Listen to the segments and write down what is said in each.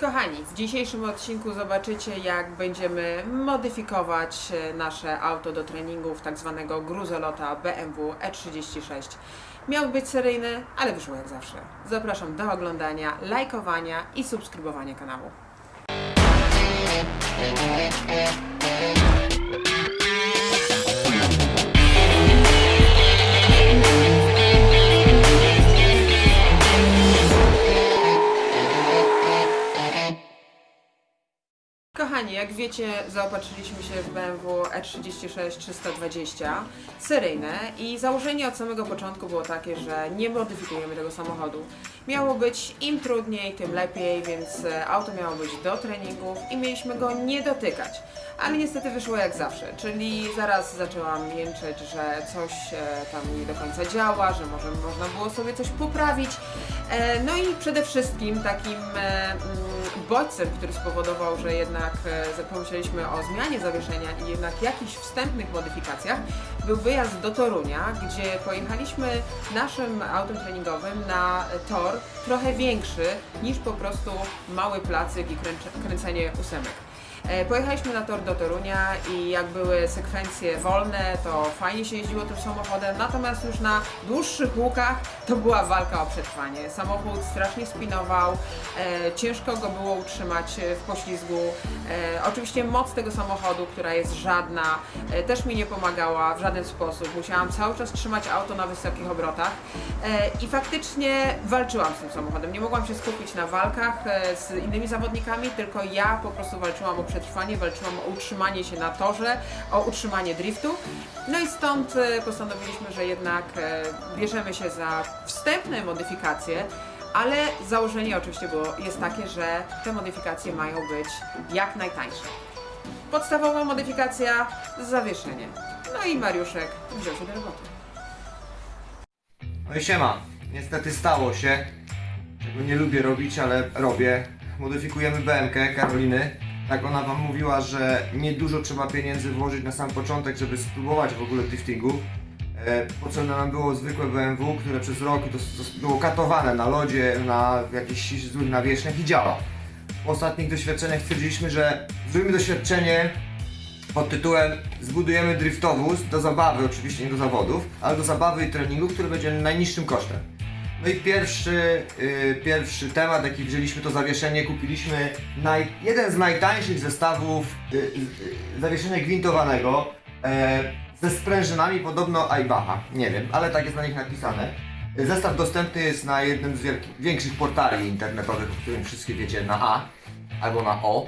Kochani, w dzisiejszym odcinku zobaczycie jak będziemy modyfikować e, nasze auto do treningów tak zwanego gruzolota BMW E36. Miał być seryjny, ale wyszło jak zawsze. Zapraszam do oglądania, lajkowania i subskrybowania kanału. Kochani, jak wiecie, zaopatrzyliśmy się w BMW E36 320 seryjne i założenie od samego początku było takie, że nie modyfikujemy tego samochodu. Miało być im trudniej, tym lepiej, więc e, auto miało być do treningów i mieliśmy go nie dotykać. Ale niestety wyszło jak zawsze, czyli zaraz zaczęłam jęczeć, że coś e, tam nie do końca działa, że może można było sobie coś poprawić. E, No i przede wszystkim takim bodźcem, który spowodował, że jednak e, pomyśleliśmy o zmianie zawieszenia i jednak jakichś wstępnych modyfikacjach, był wyjazd do Torunia, gdzie pojechaliśmy naszym autem treningowym na tor trochę większy niż po prostu mały placyk i kręcenie ósemek. E, Pojechaliśmy na tor do Torunia i jak były sekwencje wolne, to fajnie się jeździło tym samochodem, natomiast już na dłuższych łukach to była walka o przetrwanie. Samochód strasznie spinował, e, ciężko go było utrzymać e, w poślizgu. Oczywiście moc tego samochodu, która jest żadna, też mi nie pomagała w żaden sposób. Musiałam cały czas trzymać auto na wysokich obrotach i faktycznie walczyłam z tym samochodem. Nie mogłam się skupić na walkach z innymi zawodnikami, tylko ja po prostu walczyłam o przetrwanie, walczyłam o utrzymanie się na torze, o utrzymanie driftu. No i stąd e, postanowiliśmy, że jednak e, bierzemy się za wstępne modyfikacje, ale założenie oczywiście było, jest takie, że te modyfikacje mają być jak najtańsze. Podstawowa modyfikacja zawieszenie. No i Mariuszek wziął się do roboty. No i siema. Niestety stało się. Czego nie lubię robić, ale robię. Modyfikujemy BMK Karoliny. Tak ona wam mówiła, że niedużo trzeba pieniędzy włożyć na sam początek, żeby spróbować w ogóle driftingu. E, Potrzebne nam było zwykłe BMW, które przez rok było katowane na lodzie, na jakichś złych nawierzchniach i działa. Po ostatnich doświadczeniach stwierdziliśmy, że zrobimy doświadczenie pod tytułem Zbudujemy driftowóz do zabawy, oczywiście nie do zawodów, ale do zabawy i treningu, który będzie najniższym kosztem. No i pierwszy, y, pierwszy temat, jaki wzięliśmy, to zawieszenie. Kupiliśmy naj, jeden z najtańszych zestawów y, y, zawieszenia gwintowanego e, ze sprężynami, podobno Aybaha. Nie wiem, ale tak jest na nich napisane. Zestaw dostępny jest na jednym z wielki, większych portali internetowych, o którym wszystkie wiecie, na A albo na O.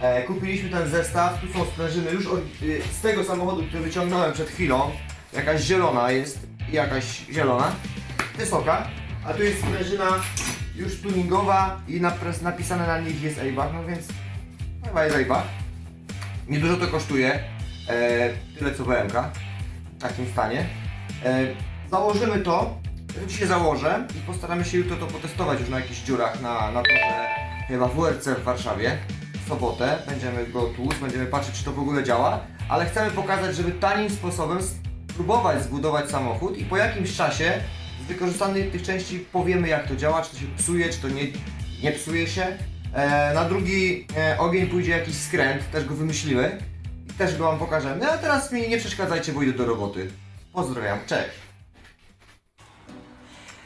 E, kupiliśmy ten zestaw, tu są sprężyny już od, y, z tego samochodu, który wyciągnąłem przed chwilą. Jakaś zielona jest jakaś zielona, wysoka, a tu jest sprężyna już tuningowa i napisane na nich jest Eibach, no więc chyba jest Eibach. Niedużo to kosztuje, e, tyle co BMK w takim stanie. E, założymy to, dzisiaj założę i postaramy się jutro to potestować już na jakichś dziurach na, na torze chyba w WRC w Warszawie w sobotę. Będziemy go tłuc, będziemy patrzeć czy to w ogóle działa, ale chcemy pokazać, żeby tanim sposobem spróbować zbudować samochód i po jakimś czasie wykorzystanych tych części powiemy jak to działa, czy to się psuje, czy to nie, nie psuje się. E, na drugi e, ogień pójdzie jakiś skręt, też go wymyśliły i też go wam pokażemy. No a teraz mi nie przeszkadzajcie, bo idę do roboty. Pozdrawiam, cześć!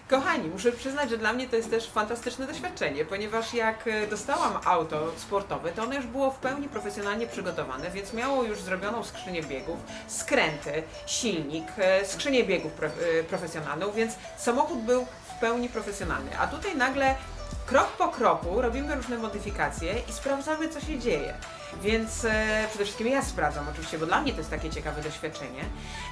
Kochani, muszę przyznać, że dla mnie to jest też fantastyczne doświadczenie, ponieważ jak e, dostałam auto sportowe, to ono już było w pełni profesjonalnie przygotowane, więc miało już zrobioną skrzynię biegów, skręty, silnik, e, skrzynię biegów e, profesjonalną, więc samochód był w pełni profesjonalny. A tutaj nagle krok po kroku robimy różne modyfikacje i sprawdzamy, co się dzieje. Więc e, przede wszystkim ja sprawdzam oczywiście, bo dla mnie to jest takie ciekawe doświadczenie.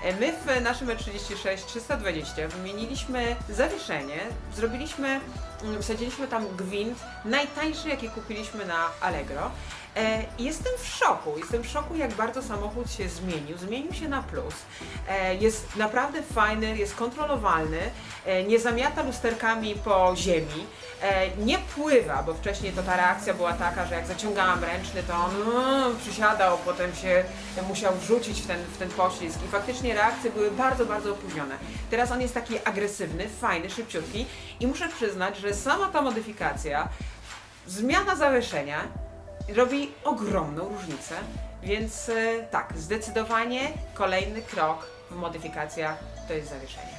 E, my w naszym E36 320 wymieniliśmy zawieszenie, zrobiliśmy, mm, wsadziliśmy tam gwint, najtańszy jaki kupiliśmy na Allegro. E, jestem w szoku, jestem w szoku jak bardzo samochód się zmienił, zmienił się na plus. E, jest naprawdę fajny, jest kontrolowalny, nie zamiata lusterkami po ziemi, e, nie pływa, bo wcześniej to ta reakcja była taka, że jak zaciągałam ręczny, to on mm, przysiadał, potem się musiał wrzucić w ten, w ten poślizg i faktycznie reakcje były bardzo, bardzo opóźnione. Teraz on jest taki agresywny, fajny, szybciutki i muszę przyznać, że sama ta modyfikacja zmiana zawieszenia robi ogromną różnicę, więc e, tak, zdecydowanie kolejny krok w modyfikacjach to jest zawieszenie.